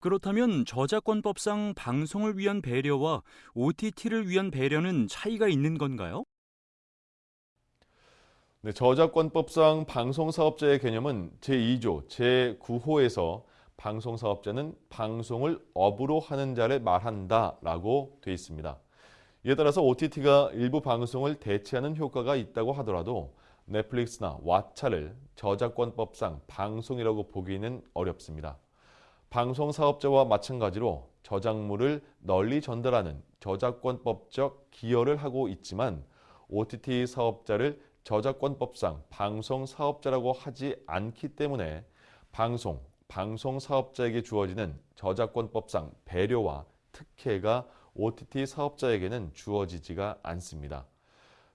그렇다면 저작권법상 방송을 위한 배려와 OTT를 위한 배려는 차이가 있는 건가요? 네, 저작권법상 방송사업자의 개념은 제2조 제9호에서 방송사업자는 방송을 업으로 하는 자를 말한다라고 돼 있습니다. 이에 따라서 OTT가 일부 방송을 대체하는 효과가 있다고 하더라도 넷플릭스나 왓챠를 저작권법상 방송이라고 보기는 어렵습니다. 방송 사업자와 마찬가지로 저작물을 널리 전달하는 저작권법적 기여를 하고 있지만 OTT 사업자를 저작권법상 방송 사업자라고 하지 않기 때문에 방송, 방송 사업자에게 주어지는 저작권법상 배려와 특혜가 OTT 사업자에게는 주어지지가 않습니다.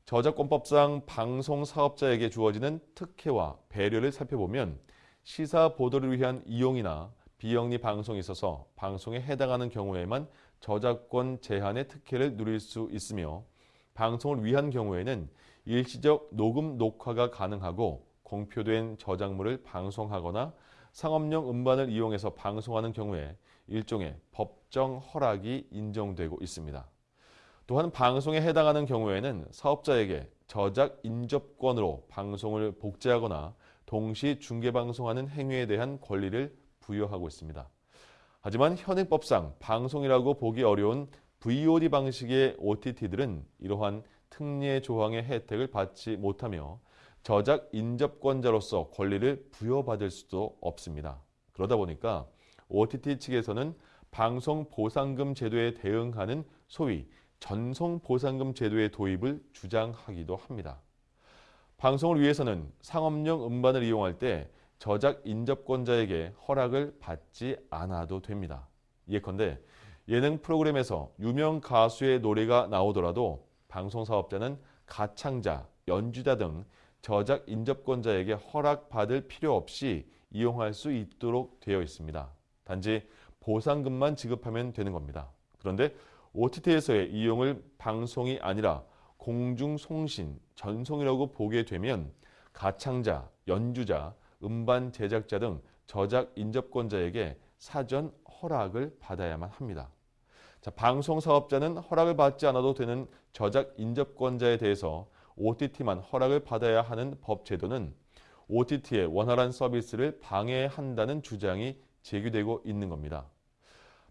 저작권법상 방송 사업자에게 주어지는 특혜와 배려를 살펴보면 시사 보도를 위한 이용이나 비영리 방송에 있어서 방송에 해당하는 경우에만 저작권 제한의 특혜를 누릴 수 있으며 방송을 위한 경우에는 일시적 녹음 녹화가 가능하고 공표된 저작물을 방송하거나 상업용 음반을 이용해서 방송하는 경우에 일종의 법정 허락이 인정되고 있습니다. 또한 방송에 해당하는 경우에는 사업자에게 저작 인접권으로 방송을 복제하거나 동시 중계방송하는 행위에 대한 권리를 부여하고 있습니다. 하지만 현행법상 방송이라고 보기 어려운 VOD 방식의 OTT들은 이러한 특례 조항의 혜택을 받지 못하며 저작 인접권자로서 권리를 부여받을 수도 없습니다. 그러다 보니까 OTT 측에서는 방송 보상금 제도에 대응하는 소위 전송 보상금 제도의 도입을 주장하기도 합니다. 방송을 위해서는 상업용 음반을 이용할 때 저작 인접권자에게 허락을 받지 않아도 됩니다. 예컨대 예능 프로그램에서 유명 가수의 노래가 나오더라도 방송사업자는 가창자, 연주자 등 저작 인접권자에게 허락받을 필요 없이 이용할 수 있도록 되어 있습니다. 단지 보상금만 지급하면 되는 겁니다. 그런데 OTT에서의 이용을 방송이 아니라 공중송신, 전송이라고 보게 되면 가창자, 연주자, 음반 제작자 등 저작 인접권자에게 사전 허락을 받아야만 합니다. 자, 방송 사업자는 허락을 받지 않아도 되는 저작 인접권자에 대해서 OTT만 허락을 받아야 하는 법 제도는 OTT의 원활한 서비스를 방해한다는 주장이 제기되고 있는 겁니다.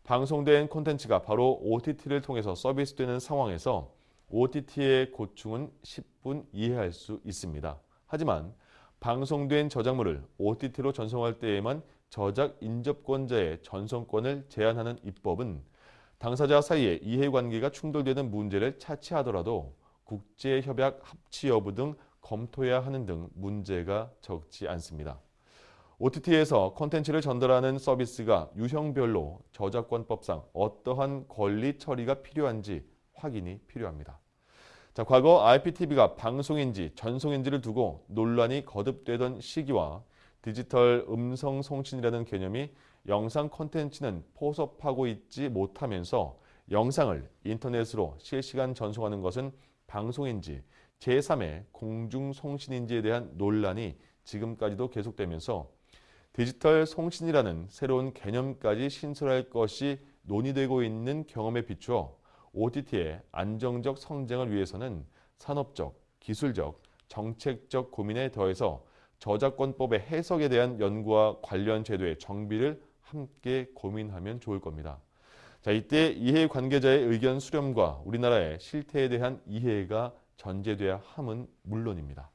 방송된 콘텐츠가 바로 OTT를 통해서 서비스되는 상황에서 OTT의 고충은 10분 이해할 수 있습니다. 하지만 방송된 저작물을 OTT로 전송할 때에만 저작 인접권자의 전송권을 제한하는 입법은 당사자 사이의 이해관계가 충돌되는 문제를 차치하더라도 국제협약 합치 여부 등 검토해야 하는 등 문제가 적지 않습니다. OTT에서 콘텐츠를 전달하는 서비스가 유형별로 저작권법상 어떠한 권리 처리가 필요한지 확인이 필요합니다. 자, 과거 IPTV가 방송인지 전송인지를 두고 논란이 거듭되던 시기와 디지털 음성 송신이라는 개념이 영상 콘텐츠는 포섭하고 있지 못하면서 영상을 인터넷으로 실시간 전송하는 것은 방송인지 제3의 공중송신인지에 대한 논란이 지금까지도 계속되면서 디지털 송신이라는 새로운 개념까지 신설할 것이 논의되고 있는 경험에 비추어 OTT의 안정적 성장을 위해서는 산업적, 기술적, 정책적 고민에 더해서 저작권법의 해석에 대한 연구와 관련 제도의 정비를 함께 고민하면 좋을 겁니다. 자, 이때 이해 관계자의 의견 수렴과 우리나라의 실태에 대한 이해가 전제돼야 함은 물론입니다.